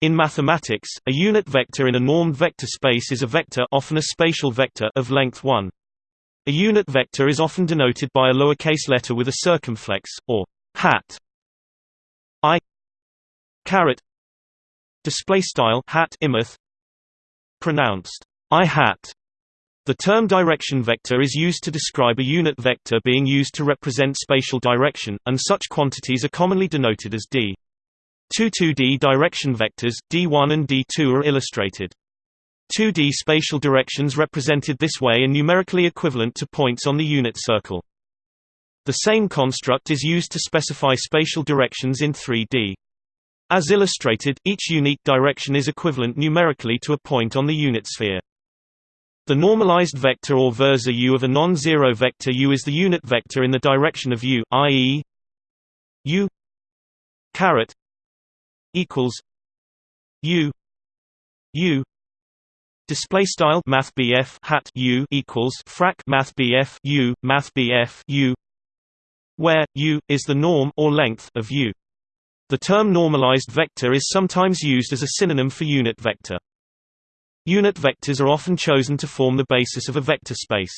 In mathematics, a unit vector in a normed vector space is a vector often a spatial vector of length 1. A unit vector is often denoted by a lowercase letter with a circumflex, or hat i caret display style hat imeth pronounced i hat the term direction vector is used to describe a unit vector being used to represent spatial direction, and such quantities are commonly denoted as d. Two 2D direction vectors, d1 and d2 are illustrated. 2D spatial directions represented this way are numerically equivalent to points on the unit circle. The same construct is used to specify spatial directions in 3D. As illustrated, each unique direction is equivalent numerically to a point on the unit sphere. The normalized vector or versor u of a non-zero vector u is the unit vector in the direction of u, i.e. u caret equals U U display style math hat U equals frac math U math U where U is the norm or length of U the term normalized vector is sometimes used as a synonym for unit vector Unit vectors are often chosen to form the basis of a vector space.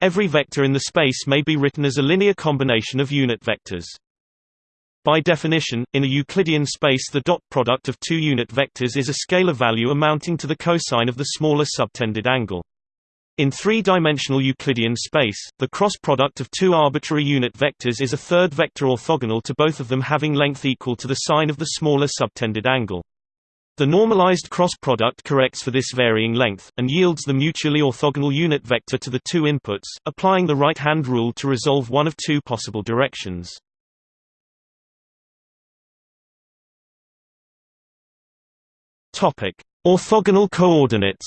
Every vector in the space may be written as a linear combination of unit vectors. By definition, in a Euclidean space the dot product of two unit vectors is a scalar value amounting to the cosine of the smaller subtended angle. In three-dimensional Euclidean space, the cross product of two arbitrary unit vectors is a third vector orthogonal to both of them having length equal to the sine of the smaller subtended angle. The normalized cross product corrects for this varying length, and yields the mutually orthogonal unit vector to the two inputs, applying the right-hand rule to resolve one of two possible directions. Topic: Orthogonal coordinates.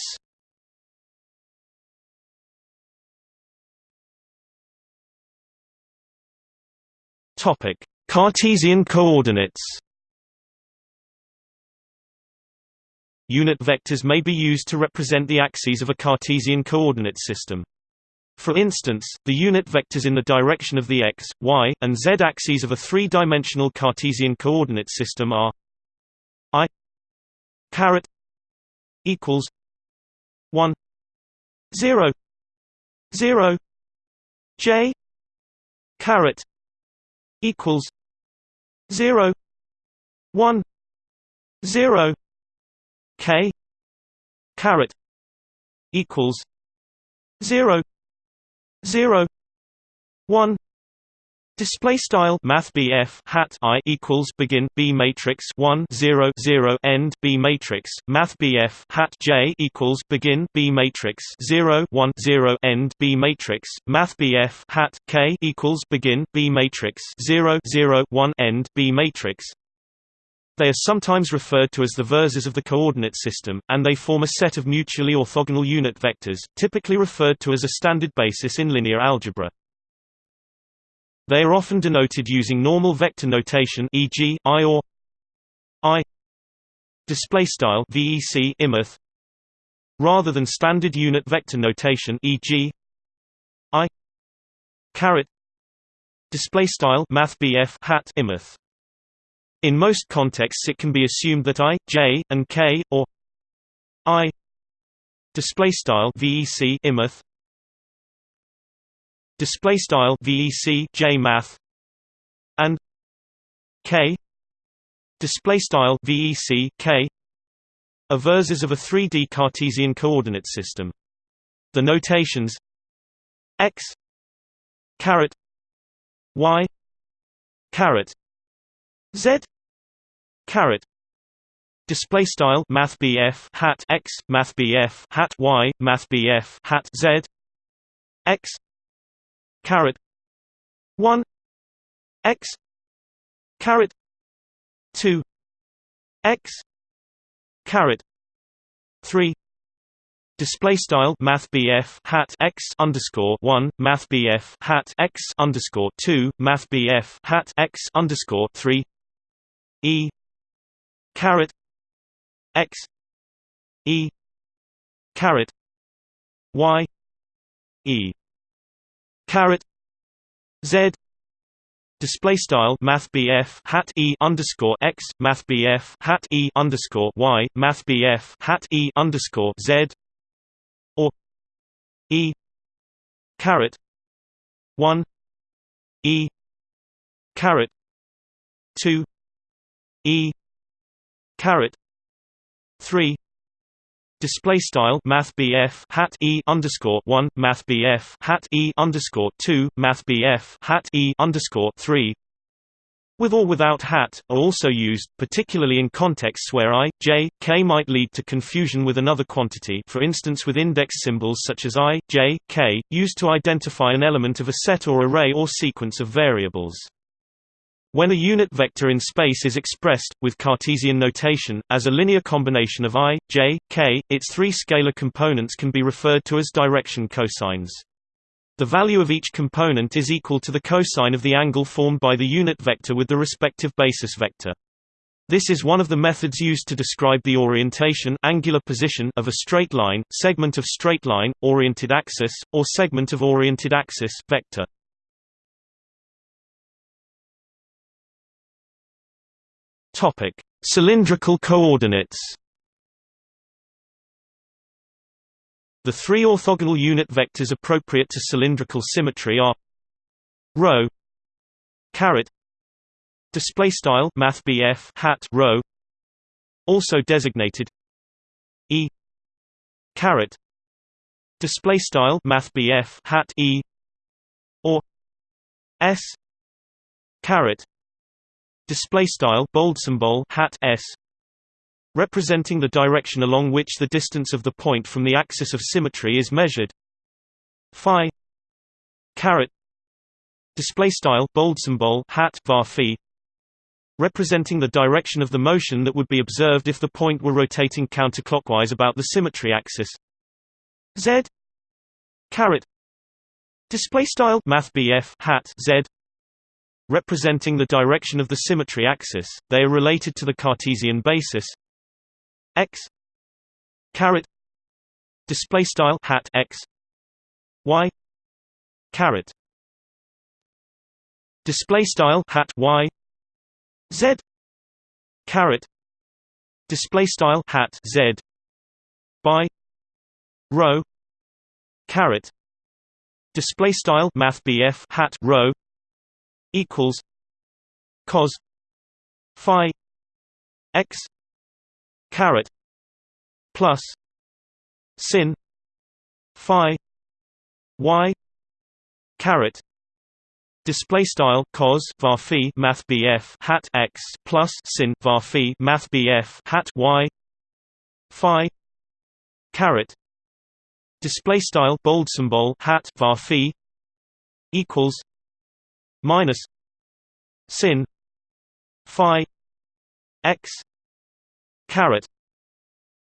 Topic: Cartesian coordinates. Unit vectors may be used to represent the axes of a Cartesian coordinate system. For instance, the unit vectors in the direction of the x, y, and z axes of a three-dimensional Cartesian coordinate system are caret equals 1 0 0 j caret equals 0 1 0 k caret equals 0 0 1 Display style Math hat I equals begin B matrix 1 0 0 end B matrix Math hat J equals begin B matrix 0 1 0 end B matrix Math hat K equals begin B matrix 0 0 1 end B matrix they are sometimes referred to as the versors of the coordinate system, and they form a set of mutually orthogonal unit vectors, typically referred to as a standard basis in linear algebra. They are often denoted using normal vector notation e.g., i or i display style vec imeth rather than standard unit vector notation e.g. i caret display style math hat imeth in most contexts it can be assumed that i j and k or i display style vec imeth display style vec j math and k display style vec k are versors of a 3D Cartesian coordinate system. The notations x caret y caret z caret display style math hat x math hat y math hat z x caret. 1 x. Caret. 2 x. Caret. 3 Display style Math hat x underscore one Math hat x underscore two Math hat x underscore three. E. Caret. X. E. Caret. Y. E caret Z Display style Math BF hat E underscore x Math BF hat E underscore y Math BF hat E underscore Z or E caret one E caret two E caret three Display style Math hat E underscore one Math hat E underscore two Math hat E underscore three with or without hat, are also used, particularly in contexts where i, j, k might lead to confusion with another quantity for instance with index symbols such as i, j, k, used to identify an element of a set or array or sequence of variables. When a unit vector in space is expressed, with Cartesian notation, as a linear combination of i, j, k, its three scalar components can be referred to as direction cosines. The value of each component is equal to the cosine of the angle formed by the unit vector with the respective basis vector. This is one of the methods used to describe the orientation angular position of a straight line, segment of straight line, oriented axis, or segment of oriented axis vector. Topic: Cylindrical coordinates. The three orthogonal unit vectors appropriate to cylindrical symmetry are rho caret display style math hat rho also designated e caret display style math hat e or s caret display style bold symbol hat s representing the direction along which the distance of the point from the axis of symmetry is measured. Phi caret display style bold symbol hat var phi representing the direction of the motion that would be observed if the point were rotating counterclockwise about the symmetry axis. Z caret display style math hat z representing the direction of the symmetry axis they are related to the cartesian basis x caret display style hat x y caret display style hat y z caret display style hat z by rho caret display style math hat rho equals cos phi x caret plus sin phi y caret display style cos var phi math bf hat x plus sin var phi math bf hat y phi caret display style bold symbol hat var phi equals minus sin phi x caret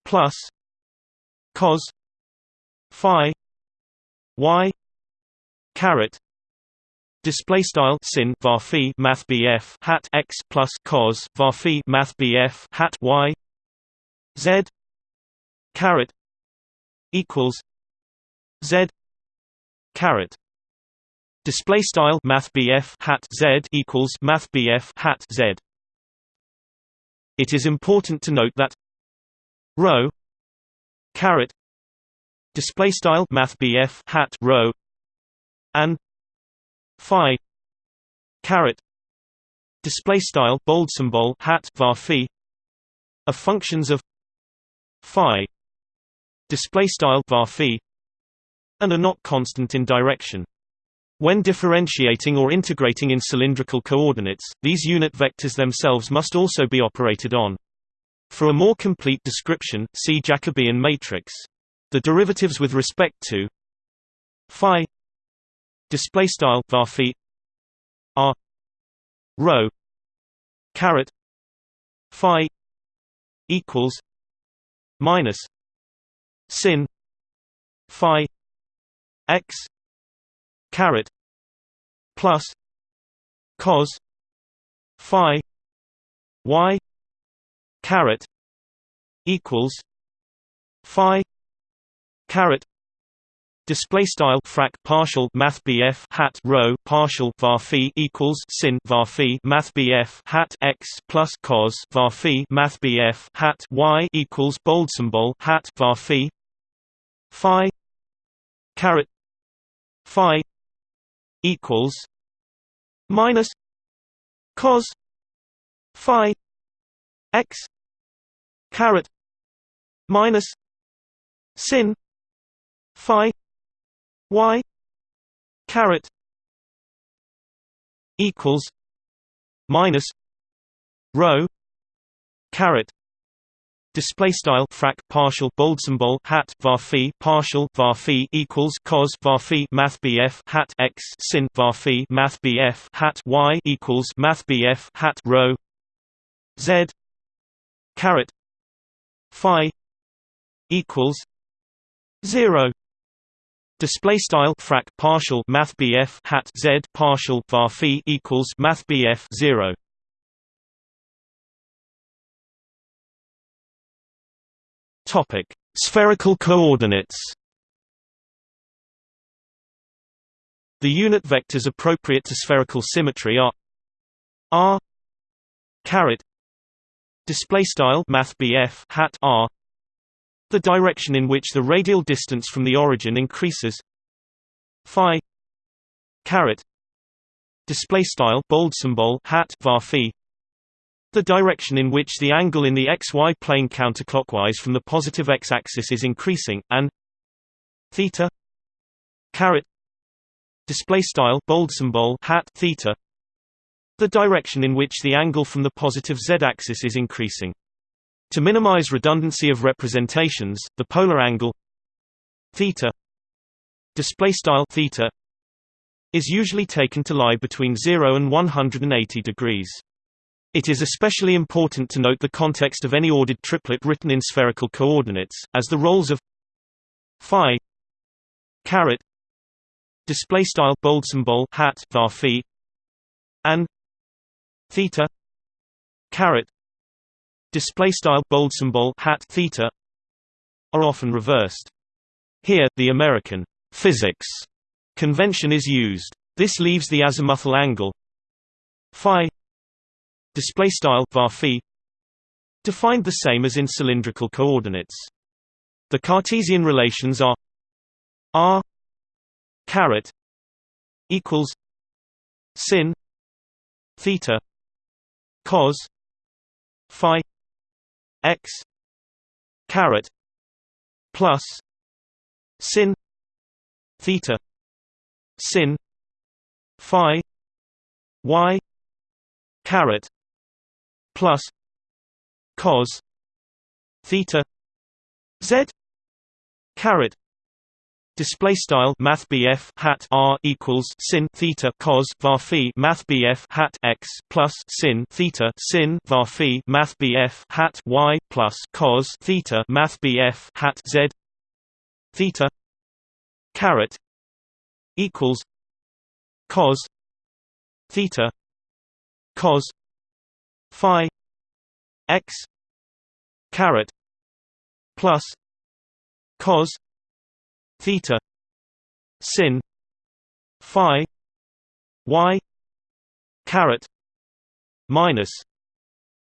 plus cos phi y caret Display style sin var phi math bf hat x plus cos var phi math bf hat y z caret equals z caret Display style math hat z equals math hat z. It is important to note that rho caret display style math hat rho and phi caret display style bold symbol hat var phi are functions of phi display style var phi and are not constant in direction when differentiating or integrating in cylindrical coordinates, these unit vectors themselves must also be operated on. For a more complete description, see Jacobian matrix. The derivatives with respect to phi display style var are rho caret phi equals minus sin phi x caret plus cos phi y caret equals phi caret Display style frac partial math BF hat rho partial var phi equals sin var phi math BF hat x plus cos var phi math BF hat y equals bold symbol hat var phi phi caret phi equals minus cos phi x caret minus sin phi y caret equals minus rho caret Display style frac partial bold symbol hat var phi partial var phi equals cos var phi math bf hat x sin var phi math bf hat y equals math bf hat rho z caret phi equals zero Display style frac partial math BF hat Z partial var phi equals math BF zero. Topic: Spherical coordinates. The unit vectors appropriate to spherical symmetry are r caret display style math hat r the direction in which the radial distance from the origin increases phi caret display style bold symbol hat var phi the direction in which the angle in the xy plane counterclockwise from the positive x-axis is increasing and theta caret display style bold symbol hat theta the direction in which the angle from the positive z-axis is increasing to minimize redundancy of representations, the polar angle theta display style theta is usually taken to lie between 0 and 180 degrees. It is especially important to note the context of any ordered triplet written in spherical coordinates, as the roles of phi caret display style bold symbol hat var phi and theta caret display style bold symbol hat theta are often reversed. Here, the American physics convention is used. This leaves the azimuthal angle phi display style var defined the same as in cylindrical coordinates. The Cartesian relations are r caret equals sin theta cos phi x caret plus sin theta sin phi y caret plus cos theta z caret Display style Math hat R equals sin theta cos var phi Math hat x plus sin theta sin var phi Math hat y plus cos theta Math hat z theta caret equals cos theta cos phi x caret plus cos theta sin phi y caret minus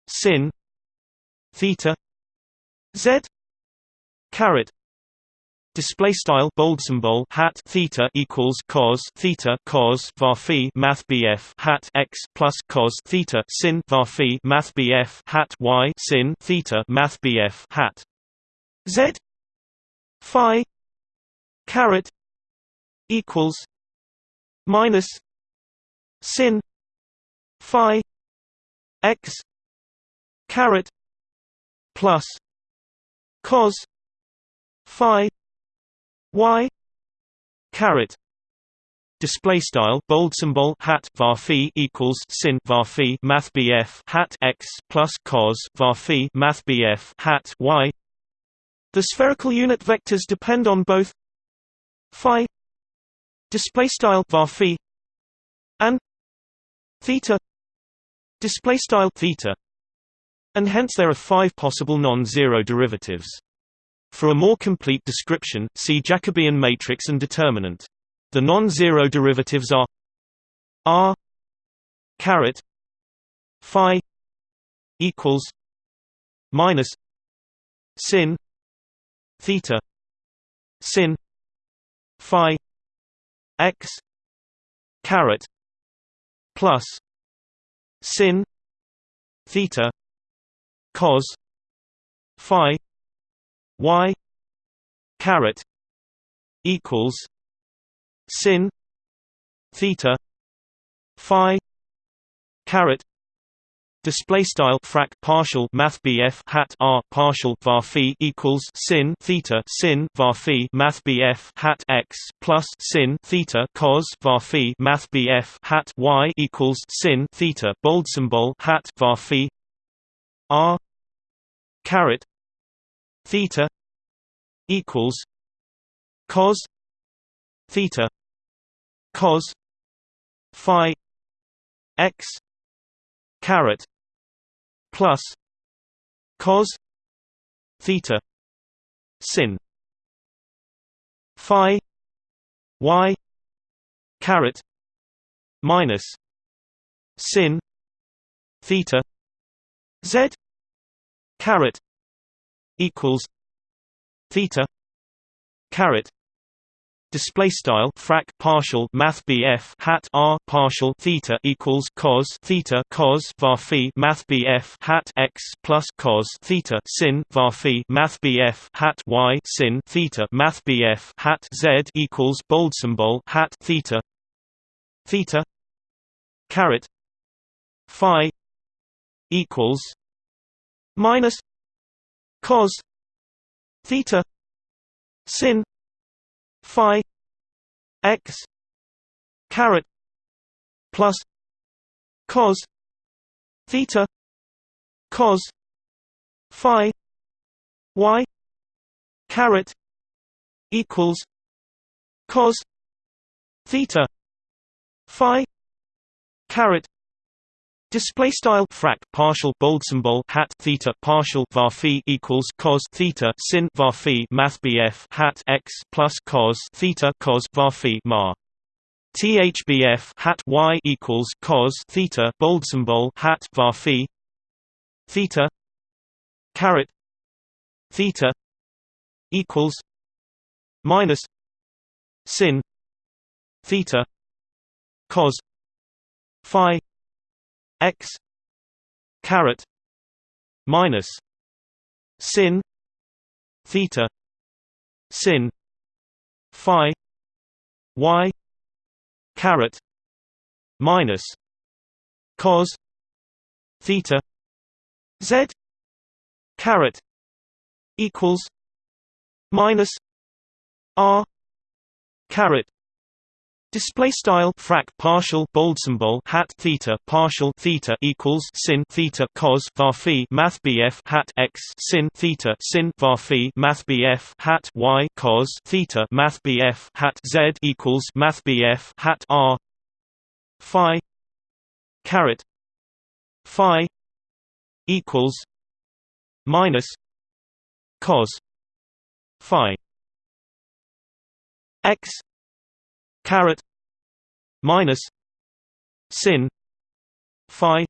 sin theta z caret Display style bold symbol hat theta equals cos theta cos var phi math bf hat x plus cos theta sin var phi math bf hat y sin theta math bf hat. Z phi caret equals minus sin phi x caret plus cos phi y. Caret. Display style bold symbol hat var equals sin var phi math bf hat x plus cos var phi math bf hat y. The spherical unit vectors depend on both phi display style var phi and theta display style theta and hence there are five possible non-zero derivatives For a more complete description, see Jacobian matrix and determinant. The non-zero derivatives are r caret phi equals minus sin theta sin phi x caret plus sin theta cos phi y caret equals sin theta phi caret Display style frac partial math BF hat R partial var phi equals sin theta sin var phi math BF hat X plus sin theta cos var phi math BF hat Y equals sin theta bold symbol hat var phi R caret theta equals cos theta cos phi x caret plus cos theta sin phi y caret minus sin theta z caret equals theta caret display style frac partial math BF hat R partial theta equals cos theta cos var phi math BF hat X plus cos theta sin var phi math BF hat Y sin theta math BF hat Z equals bold symbol hat theta theta caret phi equals minus cos theta sin phi x caret plus cos theta cos phi y caret equals cos theta phi caret Display style frac partial bold symbol hat theta partial var phi equals cos theta sin var phi math bf hat x plus cos theta cos var phi mar thbf hat y equals cos theta bold symbol hat var phi theta caret theta equals minus sin theta cos phi x caret minus sin theta sin phi y caret minus cos theta z caret equals minus r caret Display style frac partial bold symbol hat theta partial theta equals sin theta cos var phi math bf hat x sin theta sin var phi math bf hat y cos theta math bf hat z equals math bf hat r phi caret phi equals minus cos phi x caret minus sin phi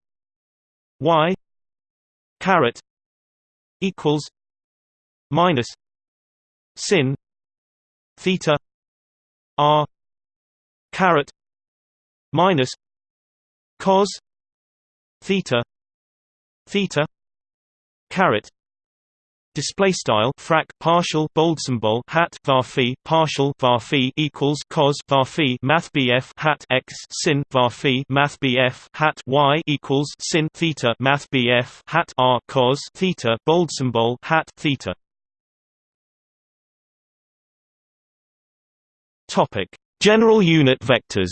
y caret equals minus sin theta r caret minus cos theta theta caret display style frac partial bold symbol hat var phi partial var phi equals cos var phi math bf hat x sin var phi math bf hat y equals sin theta math bf hat r cos theta bold symbol hat theta. Topic. General unit vectors.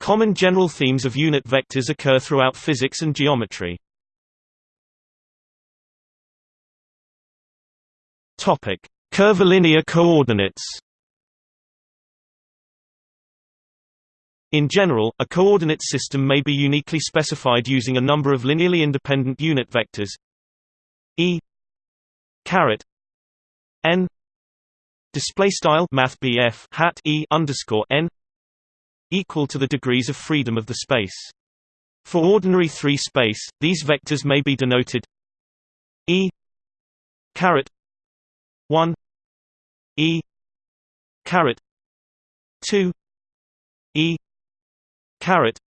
Common general themes of unit vectors occur throughout physics and geometry. Topic: Curvilinear coordinates. In general, a coordinate system may be uniquely specified using a number of linearly independent unit vectors e caret n display style math hat e underscore n equal to the degrees of freedom of the space. For ordinary 3 space, these vectors may be denoted e caret 1 e caret 2 e caret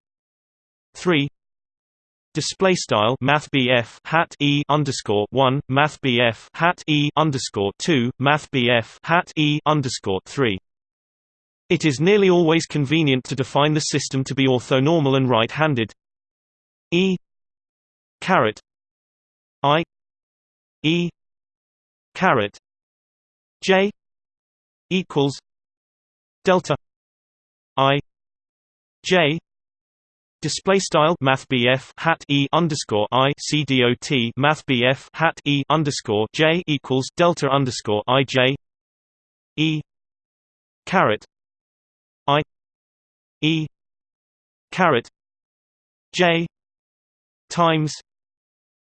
3 Display style Math hat E underscore one Math hat E underscore two Math hat E underscore three. It is nearly always convenient to define the system to be orthonormal and right-handed. E caret I E caret J equals delta I J Display style Math hat E underscore I C D O T Math hat E underscore J equals Delta underscore I J E caret I E caret J times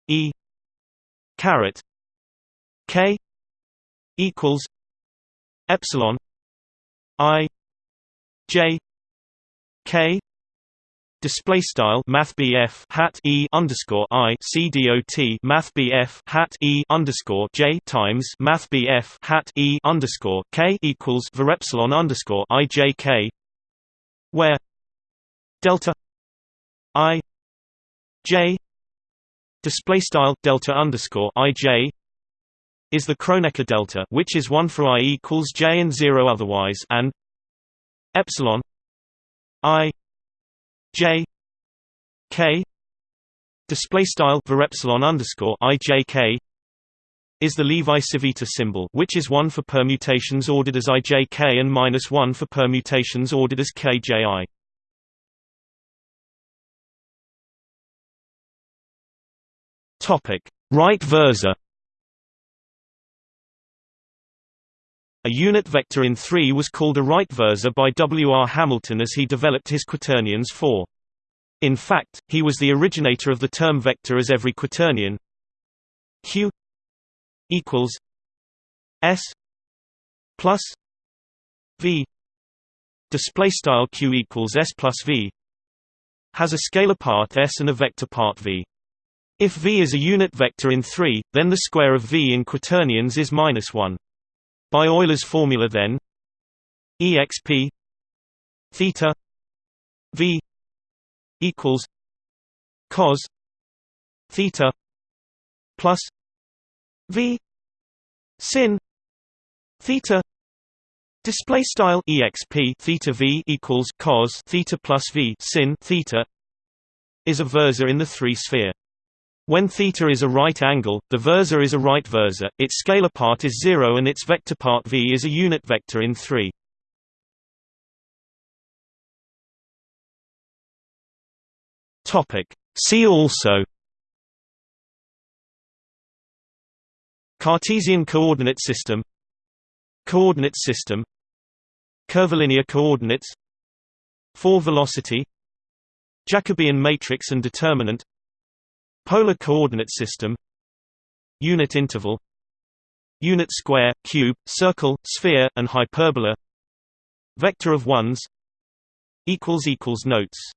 E caret K equals Epsilon I J K Display style Math hat E underscore I C D O T Math hat E underscore J times Math hat E underscore K equals var epsilon underscore I J K where delta I J display style delta underscore I J is the Kronecker delta which is 1 for i equals j and 0 otherwise and epsilon I J K display style var epsilon underscore i j k is the Levi-Civita symbol, which is one for permutations ordered as ijk and minus one for permutations ordered as kji. Topic: Right versor. A unit vector in 3 was called a right versor by W. R. Hamilton as he developed his quaternions for. In fact, he was the originator of the term vector as every quaternion q equals s plus v display style q equals s plus v has a scalar part s and a vector part v. If v is a unit vector in 3, then the square of v in quaternions is minus 1. By Euler's formula then exp theta v equals cos theta plus v sin theta display style exp theta v equals cos theta plus v sin theta is a versor in the three sphere when theta is a right angle, the versor is a right versor, its scalar part is 0 and its vector part v is a unit vector in 3. See also Cartesian coordinate system Coordinate system Curvilinear coordinates Four velocity Jacobian matrix and determinant Polar coordinate system Unit interval Unit square, cube, circle, sphere, and hyperbola Vector of ones Notes